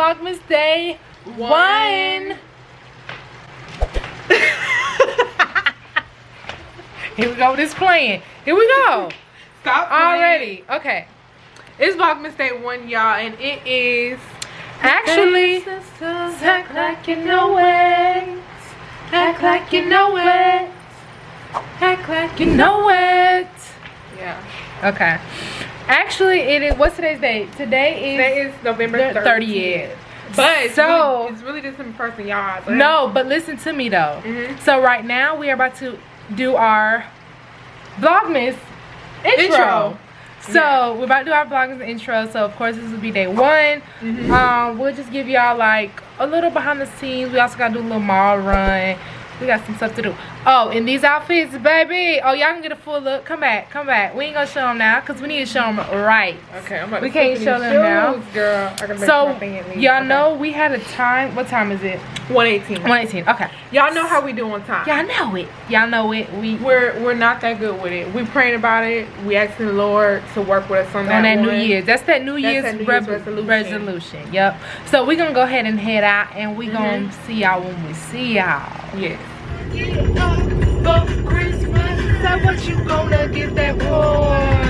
Vlogmas Day one. Here we go this playing. Here we go. Stop playing. Already. Okay. It's Vlogmas Day 1, y'all, and it is... Actually, act like you know it. Act like you know it. Act like you know it. Okay. Actually, it is. What's today's date? Today is. Today is November 30th. 30th. But it's So- really, it's really just in person, y'all. No, but listen to me though. Mhm. So right now we are about to do our Vlogmas intro. Intro. So Yeah. we're about to do our Vlogmas intro. So of course this will be day one. Mhm. Um, we'll just give y'all like a little behind the scenes. We also gotta do a little mall run. We got some stuff to do. Oh, in these outfits, baby. Oh, y'all can get a full look. Come back, come back. We ain't gonna show them now because we need to show them right. Okay, I'm about We to can't show them now. girl. I make So my thing at least. y'all Okay. know we had a time. What time is it? 118. 118. Okay. Y'all know how we do on time. Y'all know it. Y'all know it. We We're we're not that good with it. We praying about it. We asking the Lord to work with us on that. on that New one. Year's. That's that New Year's, that New Year's resolution. resolution. Yep. So we're gonna go ahead and head out, and we Mhm. gonna see y'all when we see y'all. Yes. For Christmas, so what you gonna get that boy?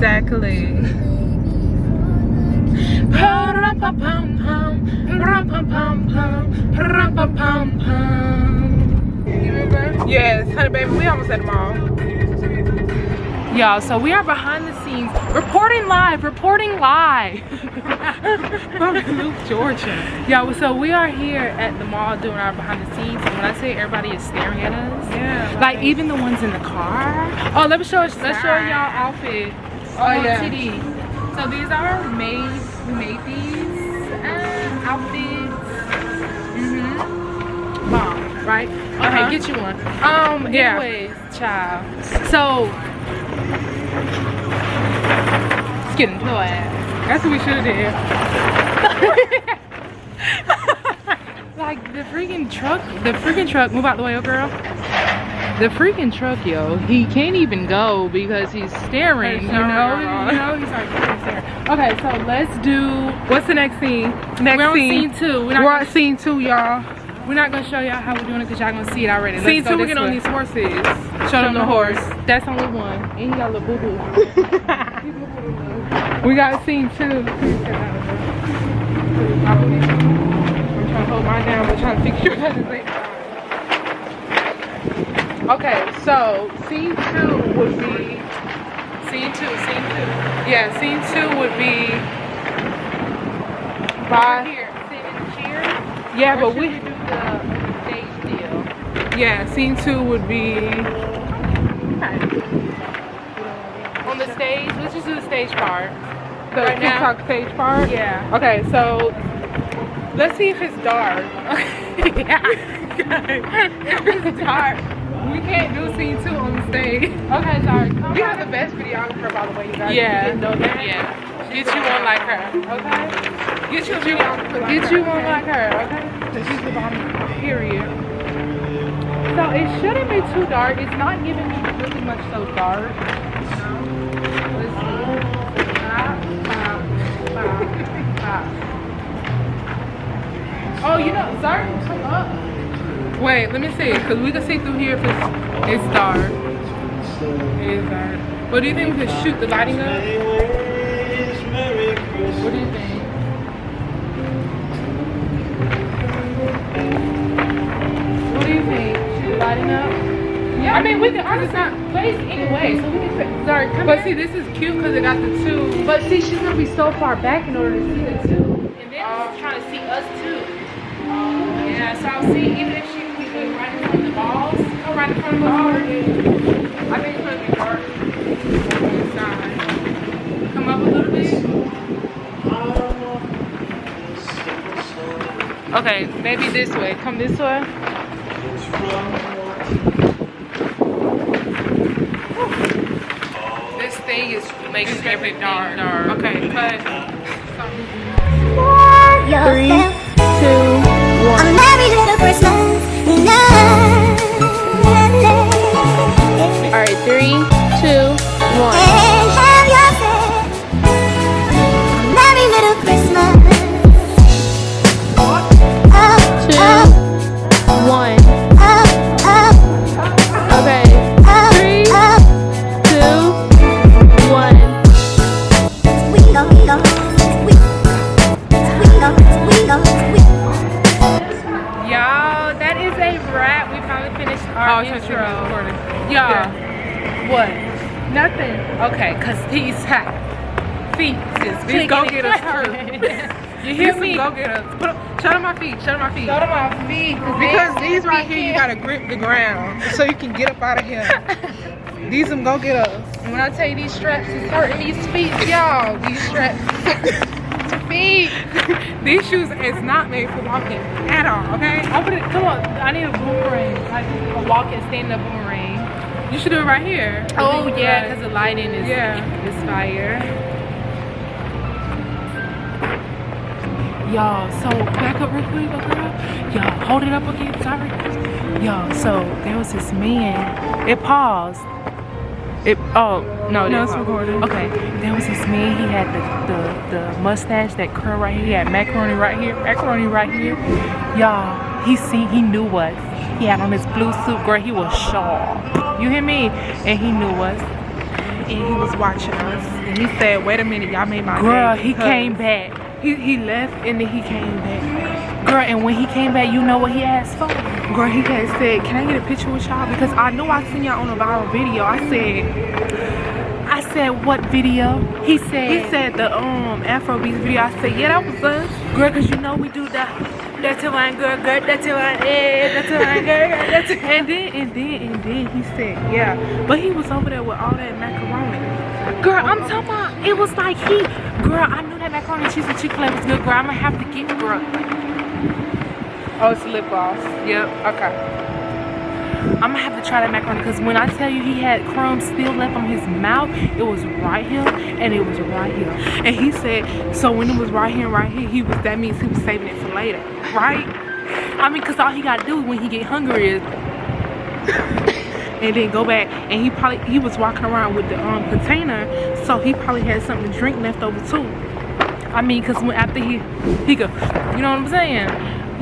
Exactly. Yes, honey baby, we almost at the mall. Y'all, so we are behind the scenes, reporting live, reporting live. From Luke, Georgia. Y'all, so we are here at the mall doing our behind the scenes. And when I say everybody is staring at us, Yeah. like even the ones in the car. Oh, let me show us. Let's show y'all outfit. Oh, yeah. TD. So these are made. We made these uh, outfits. Mhm. Mom, right? Okay, Uh-huh. get you one. Um. Yeah. Anyways, child. So. Let's get into it. That's what we should have did. Like the freaking truck, the freaking truck, move out the way, oh girl. The freaking truck, yo, he can't even go because he's staring, you know? You know, he's like staring. Okay, so let's do, What's the next scene? Next we're on scene. scene two. We're not, We're on scene two, y'all. we're not gonna show y'all how we're doing it because y'all gonna see it already. Let's Scene two, we this get on these horses. Show, Show them the horse. That's only one. And he got a little boo-boo. we got scene two. I'm trying to hold mine down, but trying to fix yours at the same time. Okay, so scene two would be Scene two, scene two. yeah, scene two would be by here, sit in the yeah, but should we do the stage deal. yeah, scene two would be On the stage, let's just do the stage part. the Right now? TikTok stage part. Yeah. Okay, so let's see if it's dark. yeah. if it's dark, we can't do scene two on the stage. Okay, sorry. Come We on. have the best videographer, by the way, you guys. Yeah. You know that. Yeah. Get you one like her. Okay. Get you a videographer. Like Get her, you one okay? like her, okay? She's the bomb. Period. So it shouldn't be too dark. It's not giving me really much so dark. Let's see. Oh, you know, Zart, come up. Wait, let me see, cause we can see through here if it's it's dark. It is dark. But do you think we could shoot the lighting up? What do you think? What do you think? Shoot the lighting up? Yeah, I mean, we can honestly not. place anyway, so we can Zart, come But here. see, this is cute because it got the two. But see, she's gonna be so far back in order to see the two. And then she's trying to see us too. Yeah, so I'll see even if she we right in front of the balls. Go right in front of the balls. I think it's gonna be dark on. Come up a little bit. Okay, maybe this way. Come this way. This thing is making everything dark. dark. Okay, cut. Three, Y'all, that is a wrap. We finally finished our Oh, intro. Y'all, what? Nothing. Okay, cause these hot feet is These clicking go get us clapping. You hear me? Go get us. Put up, show them my feet. Show them my feet. Show them my feet. Because these right here, you gotta grip the ground so you can get up out of here. These them go get us. When I tell you these straps is hurting these feet, y'all, these straps feet. these shoes is not made for walking at all, okay? I put it, come on, I need a boomerang. Like a walking, standing up boomerang. You should do it right here. Oh yeah, because the lighting is, Yeah. is fire. Y'all, so back up real quick, girl. Y'all, hold it up again, sorry. Y'all, so there was this man. It paused. It oh no, No, it's recording. Okay, there was this man. He had the, the the mustache, that curl right here. He had macaroni right here, macaroni right here. Y'all, he see, he knew us. He had on his blue suit, girl. He was sharp. You hear me? And he knew us. And he was watching us. And he said, wait a minute, y'all made my Girl, he came back. He, he left and then he came back. Girl, and when he came back, you know what he asked for? Girl, he had said, can I get a picture with y'all? Because I knew I seen y'all on a viral video. I said, I said, what video? He said, he said the um Afrobeats video. I said, yeah, that was us. girl, cause you know we do that. That's a line, girl, girl, that's a line, eh, that's a line, girl, that's a And then, and then, and then he said, yeah. But he was over there with all that macaroni. Girl, I'm talking about, it was like he, girl, I knew that macaroni and cheese and Chick-fil-A was good, girl. I'm gonna have to get, girl. Oh, it's lip gloss. Yep. Okay. I'm gonna have to try that macaroni because when I tell you he had crumbs still left on his mouth, it was right here and it was right here. And he said, so when it was right here and right here, he was that means he was saving it for later, right? I mean, cause all he gotta do when he get hungry is And then go back and he probably he was walking around with the um container, so he probably had something to drink left over too. I mean, cause when after he he go, you know what I'm saying?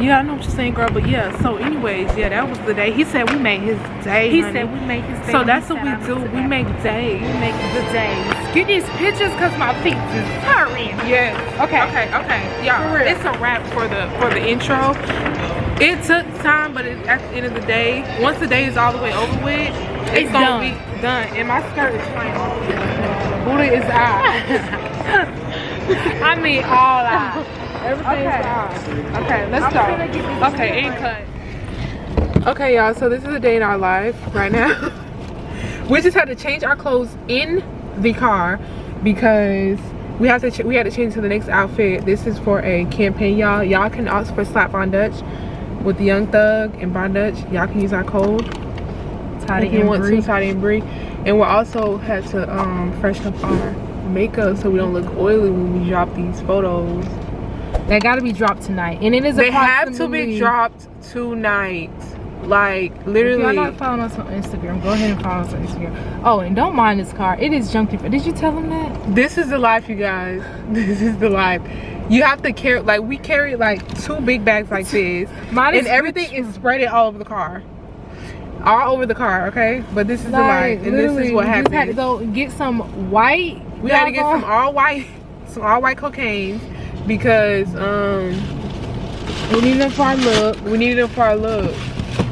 Yeah, I know what you're saying, girl. But yeah, so anyways, yeah, that was the day. He said we made his day. He honey. said we make his day. So that's what we do. We make days. we make the days. Get these pictures cause my feet is hurting. Yes. Okay. Okay. Okay. Real. it's a wrap for the for the intro. It took time, but it, at the end of the day, once the day is all the way over with, it's, It's gonna done. be done. And my skirt is fine. Buddha is out. I mean all out. Everything's Okay. Okay, let's go. gonna get this Okay, and cut. Okay, y'all. So this is a day in our life right now. we just had to change our clothes in the car because we have to. Ch- we had to change to the next outfit. This is for a campaign, y'all. Y'all can ask for Slap on Dutch with the Young Thug and Von Dutch. Y'all can use our code if you want to, Toddy and Bree. And we'll also had to um, freshen up our makeup so we don't look oily when we drop these photos. They gotta be dropped tonight, and it is. A they have to be dropped tonight. Like If literally. y'all not following us on Instagram, go ahead and follow us on Instagram. Oh, and don't mind this car. It is junky. Did you tell him that? this is the life, you guys. This is the life. You have to carry like we carry like two big bags like this, Mine and everything is spread all over the car, all over the car. Okay, but this is the life, and this is what we just had to happens. go get some white. We had to get some all white, some all white cocaine because um We needed them for our look. we needed them for our look.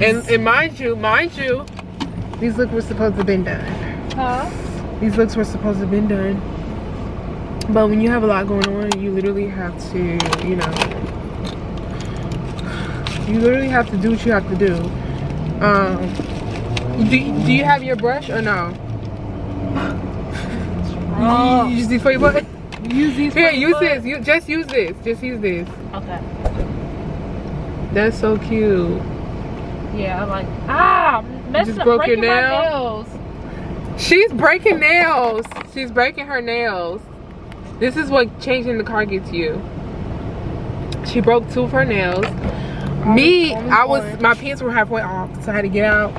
And, and mind you, mind you, these looks were supposed to have been done. Huh? These looks were supposed to have been done. But when you have a lot going on, you literally have to, you know, You literally have to do what you have to do. Um, do, do you have your brush or no? Oh. You use these for your butt? Use these. Here, use butt. this. You just use this. Just use this. Okay. That's so cute. Yeah, I'm like ah, messing just up, broke your breaking nail? nails. She's breaking nails. She's breaking her nails. This is what changing the car gets you. She broke two of her nails. Me, I was my pants were halfway off, so I had to get out.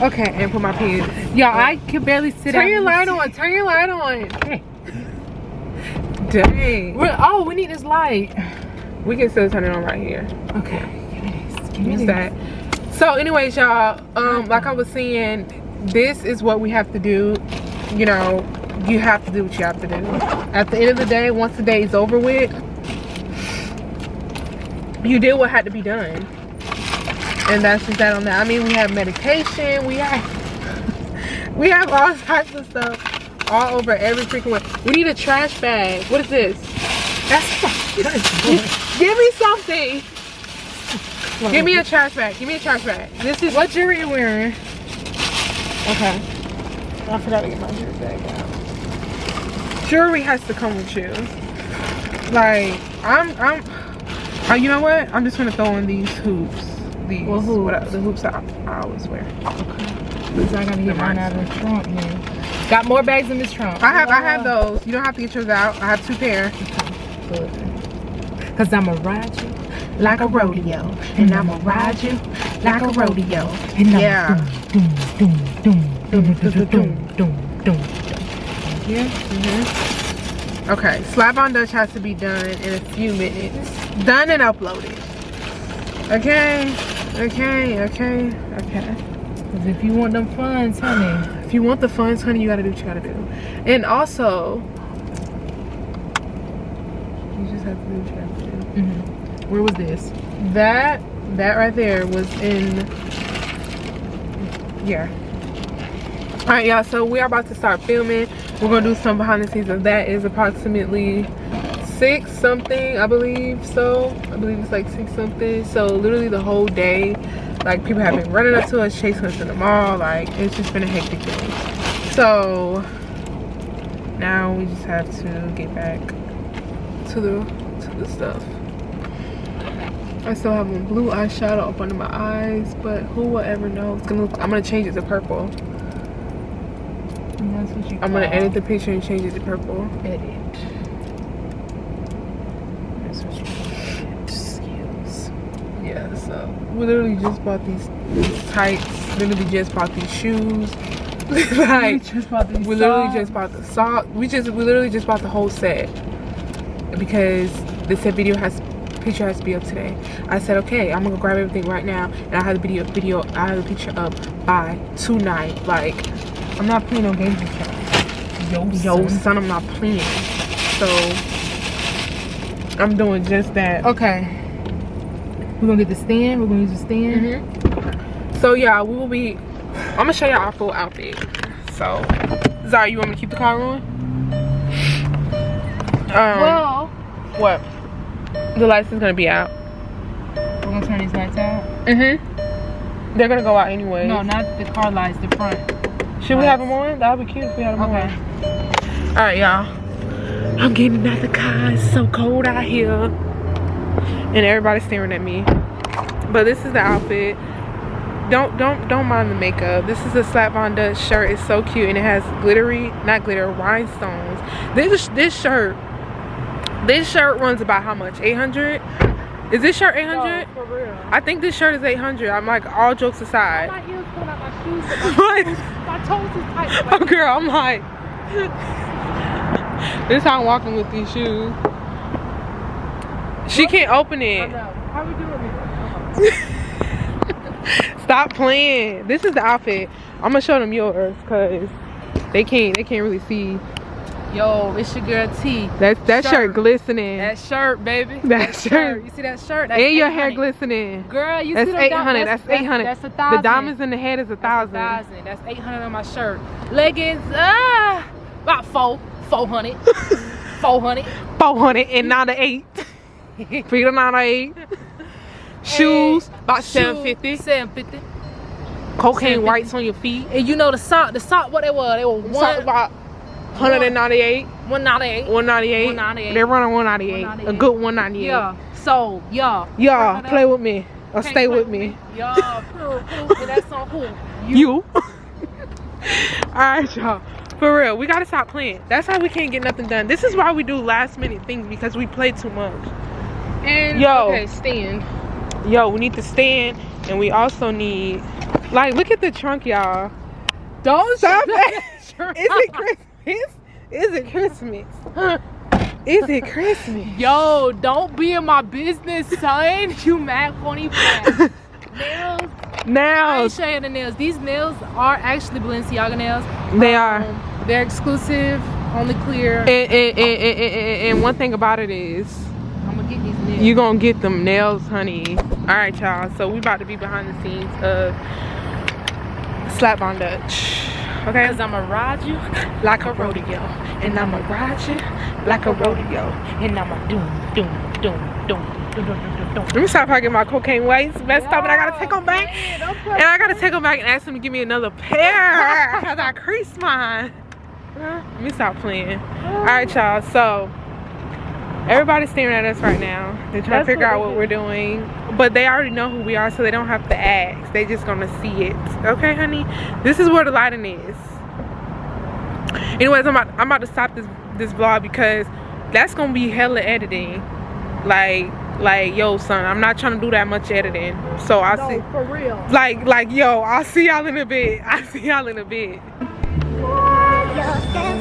Okay, and put my pants. Yeah, I can barely sit Turn your light on. Turn your light on. Dang. We're- oh, we need this light. We can still turn it on right here. Okay, give me this. Give me this. that. So, anyways, y'all. Um, like I was saying, this is what we have to do. You know, you have to do what you have to do. At the end of the day, once the day is over with, you did what had to be done. And that's just that on that. I mean, we have medication. We have we have all types of stuff all over every freaking way. We need a trash bag. What is this? That's give me something. Give me a trash bag. Give me a trash bag. This is What jewelry you're wearing? okay. I forgot to get my jewelry bag out. Jewelry has to come with you. Like I'm, I'm. Oh, you know what? I'm just gonna throw in these hoops these well, hoops. What, the hoops I, I always wear. Okay. Because I gotta get mine out of here. Got more bags in this trunk. I have I have those. You don't have to get yours out. I have two pair. Okay. Good. Cause I'ma ride you like a rodeo. And I'ma ride you like a rodeo. And yeah. Doom, doom, doom, doom, doom, doom, doom, doom, Yeah. Mm-hmm. Okay, slap on Dutch has to be done in a few minutes. Done and uploaded. Okay. Okay. Okay. Okay. Cause if you want them funds, honey, If you want the funds, honey, you gotta do what you gotta do. And also, you just have to do what you have to do. Mm-hmm. where was this? That that right there was in yeah. Alright y'all, so we are about to start filming. We're gonna do some behind the scenes of that is approximately six something, I believe. So I believe it's like six something. So literally the whole day, like people have been running up to us, chasing us in the mall. Like it's just been a hectic day. So now we just have to get back to the to the stuff. I still have a blue eyeshadow up under my eyes, but who will ever know? It's gonna look, I'm gonna change it to purple. And that's what you. I'm gonna edit the picture and change it to purple. edit. That's what you call skills. Yeah, so we literally just bought these, these tights. Literally just bought these shoes. like just bought these we literally just bought the sock. We just we literally just bought the whole set because the set video has picture has to be up today. I said okay, I'm gonna grab everything right now, and I have the video video. I have the picture up by tonight. Like I'm not playing no games with y'all. Yo, Yo, son. son, I'm not playing. So I'm doing just that. Okay. We're gonna get the stand. We're gonna use the stand. Mm-hmm. So yeah, we will be. I'm gonna show y'all our full outfit. So, Zara, you want me to keep the car on? Um, Well, what? The lights is gonna be out. we're gonna turn these lights out. Mhm. They're gonna go out anyway. No, not the car lights. The front. Should we have them on? That would be cute if we had them Okay. on. All right, y'all. I'm getting out the car. It's so cold out here, and everybody's staring at me. But this is the outfit. Don't don't don't mind the makeup. This is a Slap on Dutch shirt. It's so cute, and it has glittery, not glitter, rhinestones. This this shirt, this shirt runs about how much? 800. Is this shirt 800? for real. I think this shirt is 800. I'm like all jokes aside. My ears out my shoes. My, What? toes, my toes is tight. Oh girl, I'm like This is how I'm walking with these shoes. She can't open it. How we doing? Stop playing. This is the outfit. I'm gonna show them yours cause they can't they can't really see. Yo, it's your girl T. That that shirt, Shirt. glistening. That shirt, baby. That shirt. You see that shirt? That's and your hair glistening. Girl, you That's see eight hundred. That's eight hundred. That's a thousand. The diamonds in the head is a That's a thousand. thousand. That's eight hundred on my shirt. Leggings, ah, about four, four hundred, four hundred. Four hundred and not an eight. Feet are not an eight. Shoes, about Shoes, 750. 750. Cocaine 750. whites on your feet. And you know the sock, the sock, what they were? They were one, about 198, 198. 198. 198. They're running 198. A good 198. Yeah. So, yeah. Y'all, play with me or Can't stay with me. Y'all, who, and that's on who? You. Alright, y'all. For real, we gotta stop playing. That's why we can't get nothing done. This is why we do last minute things because we play too much. And, Yo. okay, stand. Yo, we need to stand and we also need like look at the trunk, y'all. Don't Stop that Is it Christmas? Is it Christmas? Is it Christmas? Yo, don't be in my business, son. You mad funny fat. Nails. I Now ain't show you the nails. These nails are actually Balenciaga nails. they are. Um, they're exclusive, only clear. And, and, and- and one thing about it is I'm gonna get these nails. you gonna get them nails, honey. All right, y'all. So we about to be behind the scenes of Slap on Dutch. Okay, Cause I'ma ride you like a rodeo, and I'ma ride you like a rodeo. and I'ma doom, doom, doom, doom, doom, doom, doom. Let me stop talking about cocaine weights messed up, and I gotta take them back. And I gotta take them back and ask them to give me another pair because I creased mine. Let me stop playing. All right, y'all. So everybody's staring at us right now. They're trying That's to figure what out what do. we're doing, but they already know who we are, so they don't have to ask. They just gonna see it. Okay, honey. This is where the lighting is. Anyways, I'm about I'm about to stop this this vlog because that's gonna be hella editing. Like like yo son, I'm not trying to do that much editing. So I'll see for real. like like yo i'll see y'all in a bit i'll see y'all in a bit yourself